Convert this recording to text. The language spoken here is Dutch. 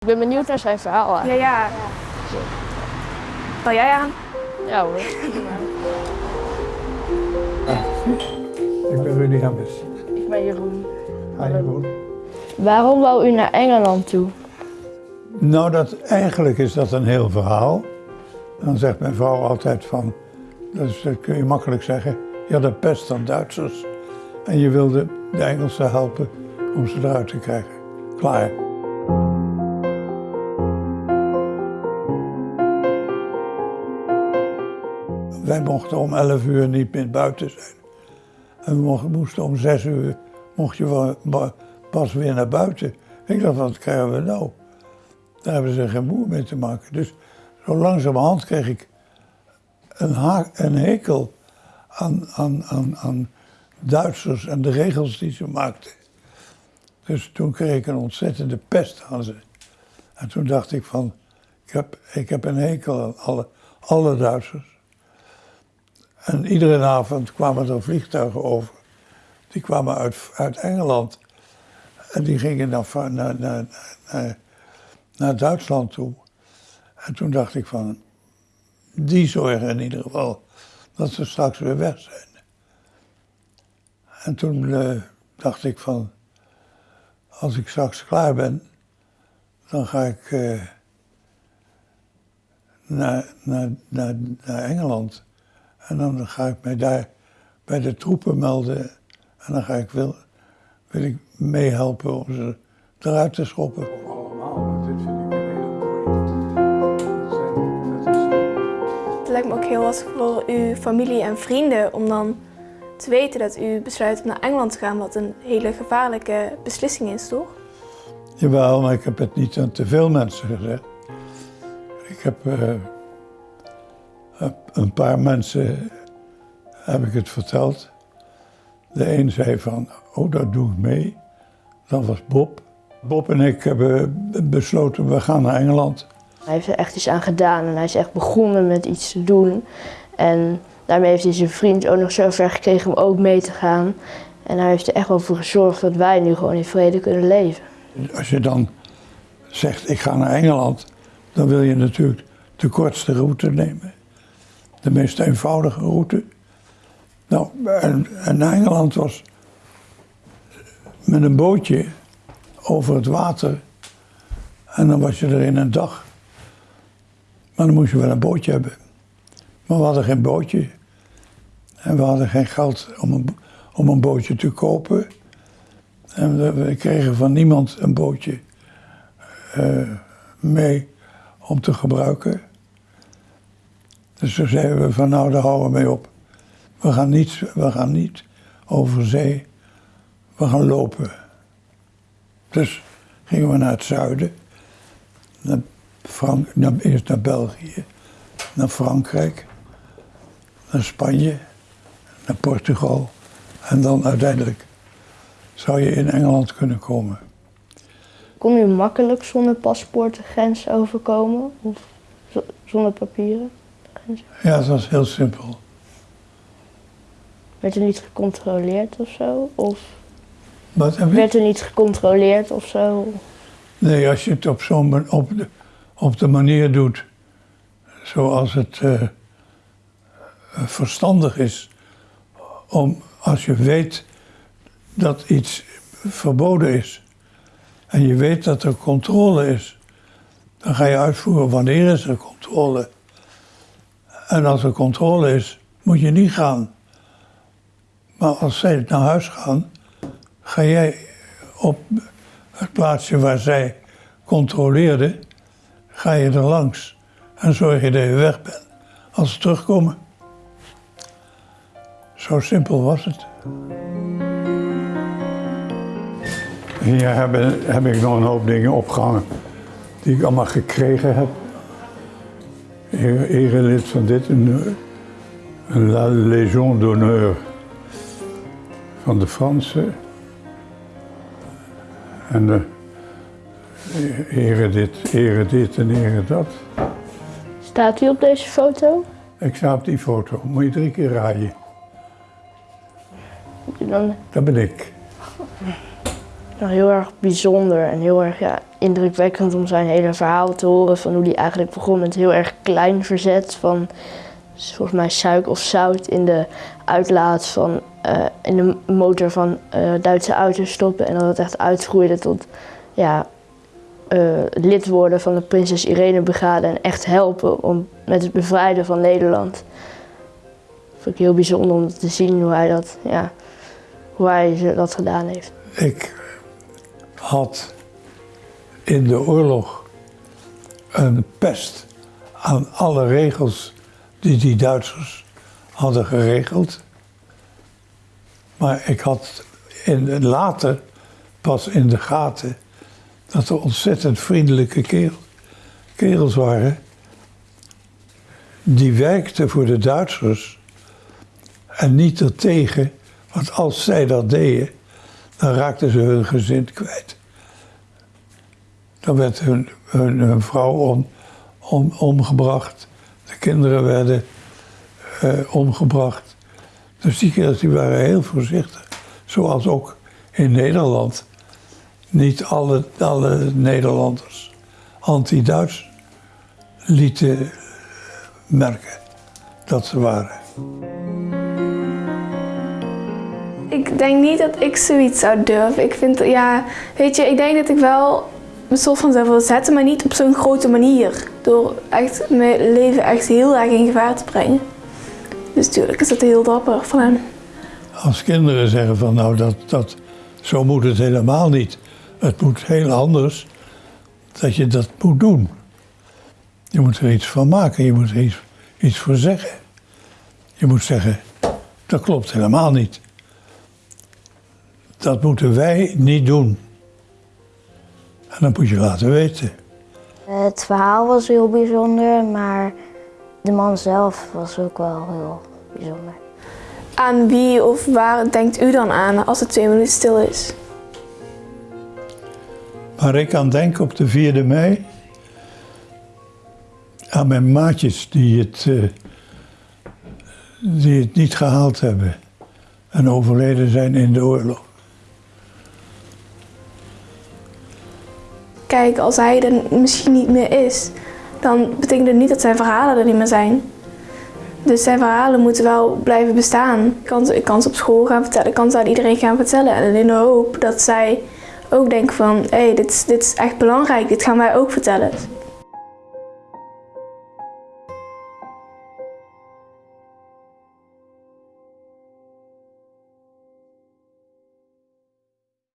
Ik ben benieuwd naar zijn verhaal. Ja, eigenlijk. ja. Val jij aan? Ja hoor. Ik ben Rudy Hemmers. Ik ben Jeroen. Hi Jeroen. Waarom wou u naar Engeland toe? Nou, dat, eigenlijk is dat een heel verhaal. Dan zegt mijn vrouw altijd van, dus dat kun je makkelijk zeggen, je had een pest aan Duitsers. En je wilde de Engelsen helpen om ze eruit te krijgen. Klaar. Wij mochten om 11 uur niet meer buiten zijn. En we moesten om 6 uur mocht je pas weer naar buiten. Ik dacht, wat krijgen we nou? Daar hebben ze geen moer mee te maken. Dus zo langzamerhand kreeg ik een, een hekel aan, aan, aan, aan Duitsers en de regels die ze maakten. Dus toen kreeg ik een ontzettende pest aan ze. En toen dacht ik van, ik heb, ik heb een hekel aan alle, alle Duitsers. En iedere avond kwamen er vliegtuigen over. Die kwamen uit, uit Engeland. En die gingen van- naar, naar, naar, naar Duitsland toe. En toen dacht ik van, die zorgen in ieder geval dat ze straks weer weg zijn. En toen eh, dacht ik van, als ik straks klaar ben, dan ga ik eh, naar, naar, naar, naar Engeland. En dan ga ik mij daar bij de troepen melden. En dan ga ik wil, wil ik meehelpen om ze eruit te schoppen. Allemaal, dit vind ik een hele mooie. Het lijkt me ook heel lastig voor uw familie en vrienden om dan te weten dat u besluit om naar Engeland te gaan, wat een hele gevaarlijke beslissing is, toch? Jawel, maar ik heb het niet aan te veel mensen gezegd. Ik heb eh, een paar mensen heb ik het verteld. De een zei van, oh dat doe ik mee. Dat was Bob. Bob en ik hebben besloten, we gaan naar Engeland. Hij heeft er echt iets aan gedaan en hij is echt begonnen met iets te doen. En daarmee heeft hij zijn vriend ook nog zo ver gekregen om ook mee te gaan. En hij heeft er echt wel voor gezorgd dat wij nu gewoon in vrede kunnen leven. Als je dan zegt, ik ga naar Engeland, dan wil je natuurlijk de kortste route nemen. De meest eenvoudige route. Nou, en, naar Engeland was met een bootje over het water. En dan was je er in een dag. Maar dan moest je wel een bootje hebben. Maar we hadden geen bootje. En we hadden geen geld om een, om een bootje te kopen. En we, we kregen van niemand een bootje eh, mee om te gebruiken. Dus toen zeiden we van nou, daar houden we mee op. We gaan niet, we gaan niet over zee, we gaan lopen. Dus gingen we naar het zuiden, naar Frank, naar, eerst naar België, naar Frankrijk, naar Spanje, naar Portugal en dan uiteindelijk zou je in Engeland kunnen komen. Kon u makkelijk zonder paspoort de grens overkomen? Of zonder papieren? Ja, het was heel simpel. Werd er niet gecontroleerd of zo? Of Wat heb werd er niet gecontroleerd of zo? Nee, als je het op, zo'n op, de, op de manier doet zoals het eh, verstandig is, om als je weet dat iets verboden is en je weet dat er controle is, dan ga je uitvoeren wanneer is er controle. En als er controle is, moet je niet gaan. Maar als zij naar huis gaan, ga jij op het plaatsje waar zij controleerden, ga je er langs en zorg je dat je weg bent als ze terugkomen. Zo simpel was het. Hier heb, heb ik nog een hoop dingen opgehangen die ik allemaal gekregen heb. Ere- Erelid van dit, een, een La Légion d'honneur van de Fransen. En de ere dit, ere dit en ere dat. Staat u op deze foto? Ik sta op die foto, moet je drie keer raaien. Dan Dat ben ik. Nou, heel erg bijzonder en heel erg ja, indrukwekkend om zijn hele verhaal te horen van hoe hij eigenlijk begon met heel erg klein verzet van volgens mij suiker of zout in de uitlaat van eh, in de motor van uh, Duitse auto's stoppen en dat het echt uitgroeide tot ja, uh, lid worden van de Prinses Irene Brigade en echt helpen om, met het bevrijden van Nederland. Dat vind ik heel bijzonder om te zien hoe hij dat, ja, hoe hij dat gedaan heeft. Ik had in de oorlog een pest aan alle regels die die Duitsers hadden geregeld. Maar ik had in, later pas in de gaten dat er ontzettend vriendelijke kerel, kerels waren. Die werkten voor de Duitsers en niet ertegen. Want als zij dat deden, dan raakten ze hun gezin kwijt. Dan werd hun, vrouw om, om, omgebracht. De kinderen werden uh, omgebracht. Dus die kerels die waren heel voorzichtig. Zoals ook in Nederland niet alle, alle Nederlanders anti-Duits lieten merken dat ze waren. Ik denk niet dat ik zoiets zou durven. Ik vind, ja, weet je, ik denk dat ik wel een soort van zou willen zetten, maar niet op zo'n grote manier. Door echt mijn leven echt heel erg in gevaar te brengen. Dus natuurlijk is dat heel dapper van hem. Als kinderen zeggen van nou, dat, dat, zo moet het helemaal niet. Het moet heel anders dat je dat moet doen. Je moet er iets van maken, je moet er iets, iets voor zeggen. Je moet zeggen, dat klopt helemaal niet. Dat moeten wij niet doen. En dat moet je laten weten. Het verhaal was heel bijzonder, maar de man zelf was ook wel heel bijzonder. Aan wie of waar denkt u dan aan als het twee minuten stil is? Waar ik aan denk op de 4e mei, aan mijn maatjes die het, uh, die het niet gehaald hebben en overleden zijn in de oorlog. Kijk, als hij er misschien niet meer is, dan betekent het niet dat zijn verhalen er niet meer zijn. Dus zijn verhalen moeten wel blijven bestaan. Ik kan, ik ze op school gaan vertellen, ik kan ze aan iedereen gaan vertellen. En in de hoop dat zij ook denken van, hé, hey, dit, dit is echt belangrijk, dit gaan wij ook vertellen.